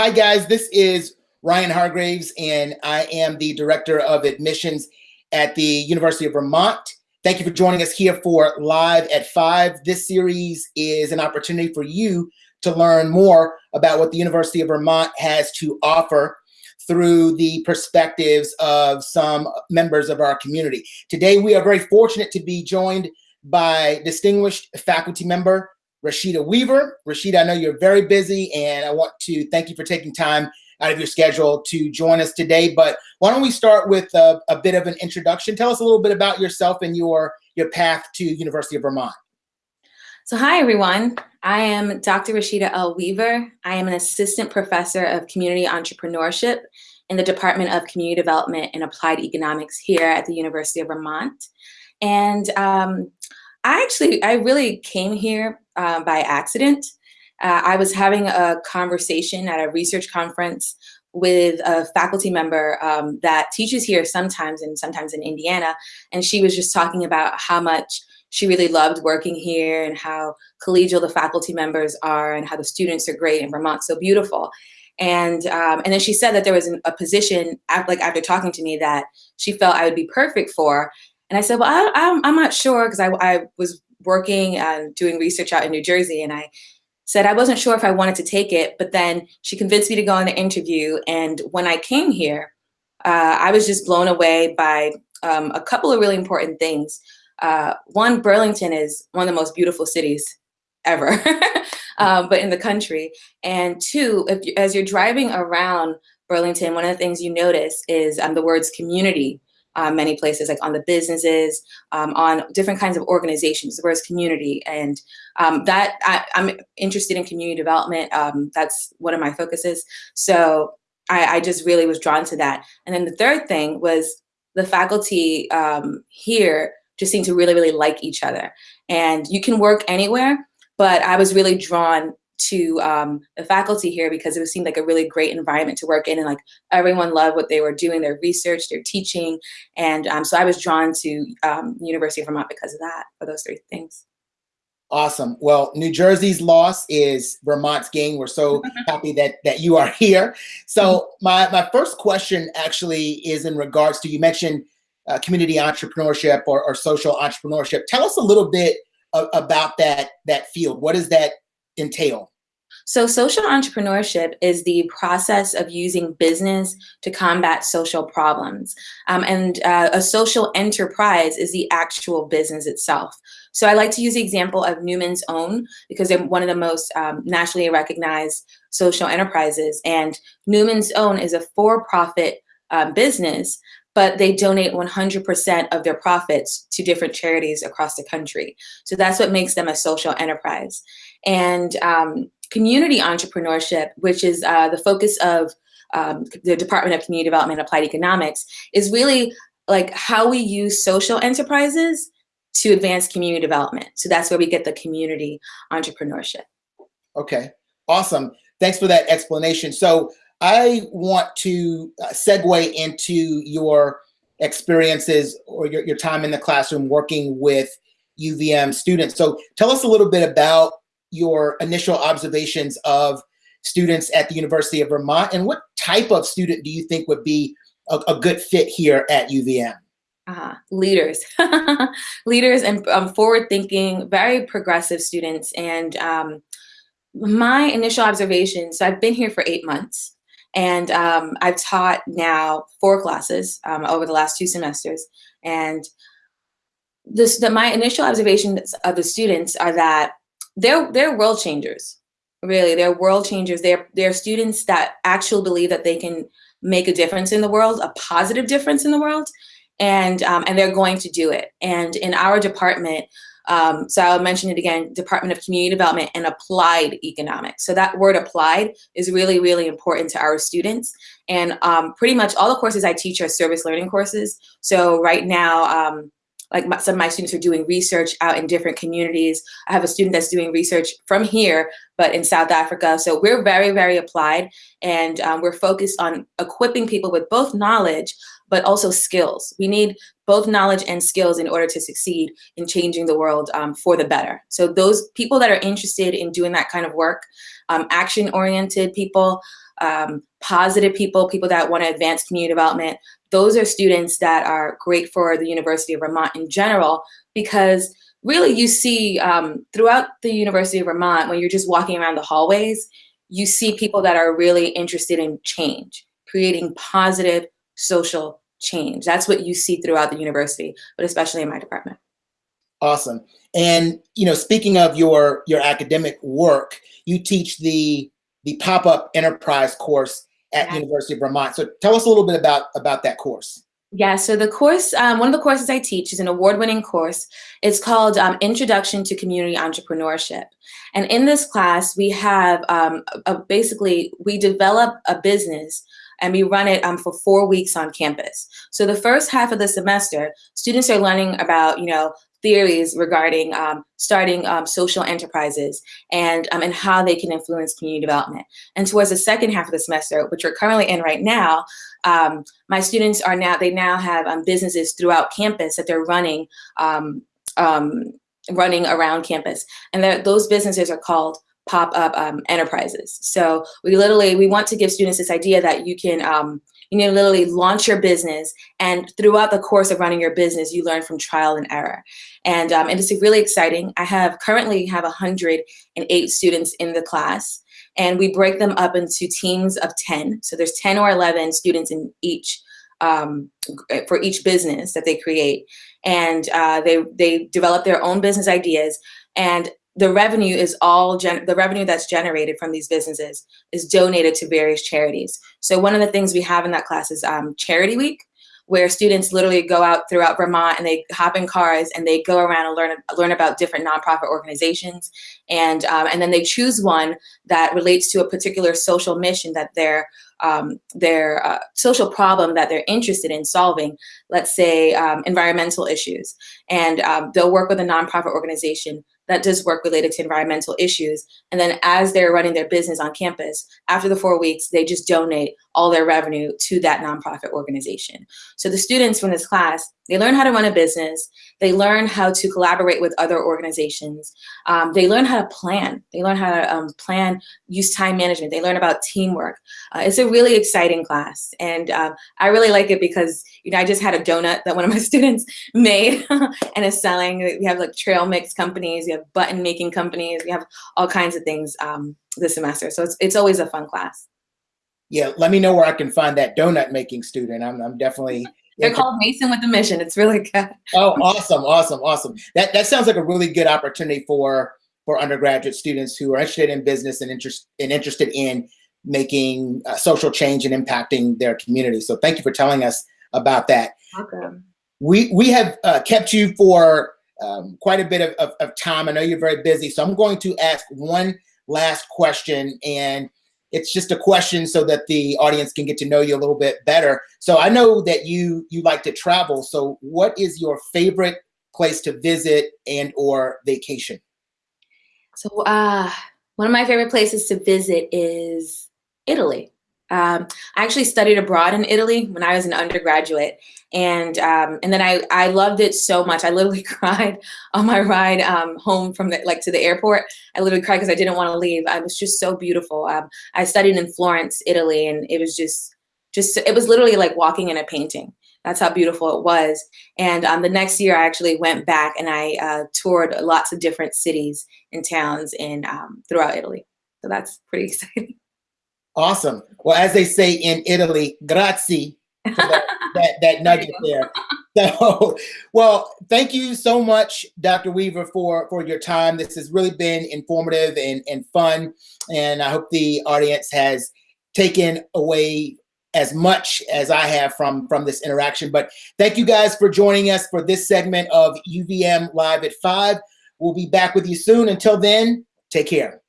hi guys, this is Ryan Hargraves and I am the Director of Admissions at the University of Vermont. Thank you for joining us here for Live at 5. This series is an opportunity for you to learn more about what the University of Vermont has to offer through the perspectives of some members of our community. Today, we are very fortunate to be joined by distinguished faculty member Rashida Weaver. Rashida, I know you're very busy and I want to thank you for taking time out of your schedule to join us today. But why don't we start with a, a bit of an introduction? Tell us a little bit about yourself and your, your path to University of Vermont. So hi, everyone. I am Dr. Rashida L. Weaver. I am an assistant professor of community entrepreneurship in the Department of Community Development and Applied Economics here at the University of Vermont. And um, I actually, I really came here uh, by accident. Uh, I was having a conversation at a research conference with a faculty member um, that teaches here sometimes and sometimes in Indiana. And she was just talking about how much she really loved working here and how collegial the faculty members are and how the students are great and Vermont's so beautiful. And um, and then she said that there was an, a position, like after talking to me, that she felt I would be perfect for. And I said, well, I, I'm, I'm not sure because I, I was working and doing research out in New Jersey and I said I wasn't sure if I wanted to take it, but then she convinced me to go on the interview. And when I came here, uh, I was just blown away by um, a couple of really important things. Uh, one, Burlington is one of the most beautiful cities ever, um, but in the country. And two, if, as you're driving around Burlington, one of the things you notice is um, the words community um, many places, like on the businesses, um, on different kinds of organizations, whereas community. And um, that I, am interested in community development. Um, that's one of my focuses. So I, I, just really was drawn to that. And then the third thing was the faculty um, here just seem to really, really like each other. And you can work anywhere, but I was really drawn to um, the faculty here because it seemed like a really great environment to work in and like everyone loved what they were doing, their research, their teaching. And um, so I was drawn to um, University of Vermont because of that, for those three things. Awesome. Well, New Jersey's loss is Vermont's gain. We're so happy that that you are here. So mm-hmm. my, my first question actually is in regards to, you mentioned uh, community entrepreneurship or, or social entrepreneurship. Tell us a little bit about that, that field. What does that entail? So social entrepreneurship is the process of using business to combat social problems. Um, and uh, a social enterprise is the actual business itself. So I like to use the example of Newman's Own because they're one of the most um, nationally recognized social enterprises. And Newman's Own is a for-profit um, business but they donate 100% of their profits to different charities across the country. So that's what makes them a social enterprise. And um, community entrepreneurship, which is uh, the focus of um, the Department of Community Development and Applied Economics, is really like how we use social enterprises to advance community development. So that's where we get the community entrepreneurship. Okay, awesome. Thanks for that explanation. So I want to uh, segue into your experiences or your, your time in the classroom working with UVM students. So tell us a little bit about your initial observations of students at the University of Vermont and what type of student do you think would be a, a good fit here at UVM? Uh, leaders, leaders and um, forward thinking, very progressive students. And um, my initial observations, so I've been here for eight months. And um, I've taught now four classes um, over the last two semesters. And this, the, my initial observations of the students are that they're, they're world changers, really. They're world changers. They're, they're students that actually believe that they can make a difference in the world, a positive difference in the world, and, um, and they're going to do it. And in our department, um, so I'll mention it again, Department of Community Development and Applied Economics. So that word applied is really, really important to our students. And um, pretty much all the courses I teach are service learning courses. So right now, um, like my, some of my students are doing research out in different communities. I have a student that's doing research from here, but in South Africa. So we're very, very applied and um, we're focused on equipping people with both knowledge, but also skills. We need both knowledge and skills in order to succeed in changing the world um, for the better. So those people that are interested in doing that kind of work, um, action-oriented people, um, positive people, people that want to advance community development. Those are students that are great for the University of Vermont in general because really you see um, throughout the University of Vermont, when you're just walking around the hallways, you see people that are really interested in change, creating positive social change. That's what you see throughout the university, but especially in my department. Awesome. And you know, speaking of your your academic work, you teach the the pop-up enterprise course at yeah. University of Vermont. So tell us a little bit about about that course. Yeah, so the course, um, one of the courses I teach is an award-winning course. It's called um, Introduction to Community Entrepreneurship. And in this class, we have um, a, basically, we develop a business and we run it um, for four weeks on campus. So the first half of the semester, students are learning about, you know, theories regarding um, starting um, social enterprises and, um, and how they can influence community development. And towards the second half of the semester, which we're currently in right now, um, my students are now, they now have um, businesses throughout campus that they're running, um, running around campus. And those businesses are called pop-up enterprises. So we literally, we want to give students this idea that you can, you know, literally launch your business and throughout the course of running your business, you learn from trial and error. And, um, and it's really exciting. I have currently have 108 students in the class and we break them up into teams of 10. So there's 10 or 11 students in each um, for each business that they create. And uh, they, they develop their own business ideas. And the revenue is all the revenue that's generated from these businesses is donated to various charities. So one of the things we have in that class is um, Charity Week, where students literally go out throughout Vermont and they hop in cars and they go around and learn learn about different nonprofit organizations, and um, and then they choose one that relates to a particular social mission that they're um, their uh, social problem that they're interested in solving, let's say um, environmental issues. And um, they'll work with a nonprofit organization that does work related to environmental issues. And then as they're running their business on campus, after the four weeks, they just donate all their revenue to that nonprofit organization. So the students from this class, they learn how to run a business, they learn how to collaborate with other organizations, um, they learn how to plan, they learn how to um, plan, use time management, they learn about teamwork. Uh, it's a really exciting class. And um, I really like it because, you know, I just had a donut that one of my students made and is selling. We have like trail mix companies, we have button making companies, we have all kinds of things um, this semester. So it's, it's always a fun class yeah, let me know where I can find that donut making student. I'm, I'm definitely. They're called Mason with a Mission. It's really good. oh, awesome, awesome, awesome. That that sounds like a really good opportunity for for undergraduate students who are interested in business and interest and interested in making uh, social change and impacting their community. So thank you for telling us about that. Welcome. We we have uh, kept you for um, quite a bit of, of, of time. I know you're very busy, so I'm going to ask one last question and it's just a question so that the audience can get to know you a little bit better. So I know that you you like to travel. So what is your favorite place to visit and or vacation? So uh, one of my favorite places to visit is Italy. Um, I actually studied abroad in Italy when I was an undergraduate, and um, and then I I loved it so much. I literally cried on my ride um, home from the like to the airport. I literally cried because I didn't want to leave. I was just so beautiful. Um, I studied in Florence, Italy, and it was just just it was literally like walking in a painting. That's how beautiful it was. And um, the next year, I actually went back and I uh, toured lots of different cities and towns in um, throughout Italy. So that's pretty exciting. Awesome. Well, as they say in Italy, grazie that, that, that nugget there. So, well, thank you so much, Dr. Weaver, for, for your time. This has really been informative and, and fun. And I hope the audience has taken away as much as I have from, from this interaction. But thank you guys for joining us for this segment of UVM Live at 5. We'll be back with you soon. Until then, take care.